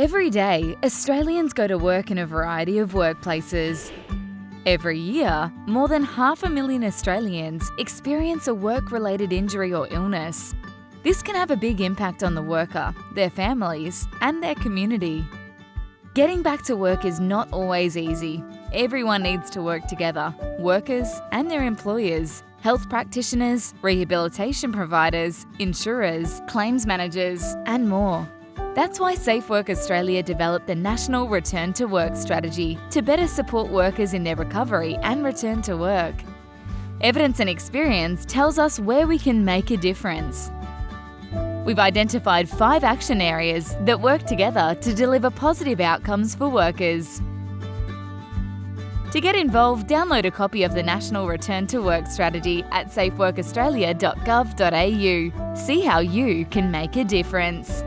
Every day, Australians go to work in a variety of workplaces. Every year, more than half a million Australians experience a work-related injury or illness. This can have a big impact on the worker, their families and their community. Getting back to work is not always easy. Everyone needs to work together, workers and their employers, health practitioners, rehabilitation providers, insurers, claims managers and more. That's why Safe Work Australia developed the National Return to Work strategy to better support workers in their recovery and return to work. Evidence and experience tells us where we can make a difference. We've identified five action areas that work together to deliver positive outcomes for workers. To get involved, download a copy of the National Return to Work strategy at safeworkaustralia.gov.au. See how you can make a difference.